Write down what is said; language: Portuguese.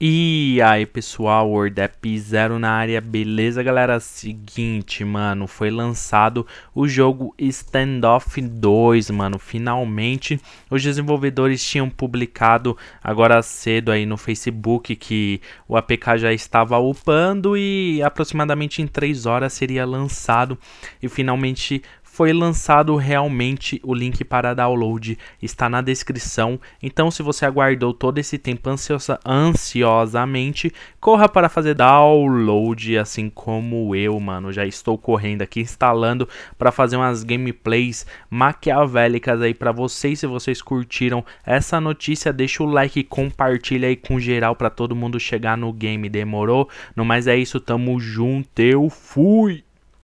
E aí pessoal, WordApp Zero na área, beleza galera? Seguinte, mano, foi lançado o jogo Standoff 2, mano, finalmente os desenvolvedores tinham publicado agora cedo aí no Facebook que o APK já estava upando e aproximadamente em 3 horas seria lançado e finalmente foi lançado realmente, o link para download está na descrição. Então, se você aguardou todo esse tempo ansiosa, ansiosamente, corra para fazer download, assim como eu, mano. Já estou correndo aqui instalando para fazer umas gameplays maquiavélicas aí para vocês. Se vocês curtiram essa notícia, deixa o like, compartilha aí com geral para todo mundo chegar no game. Demorou? No mais é isso, tamo junto. Eu fui.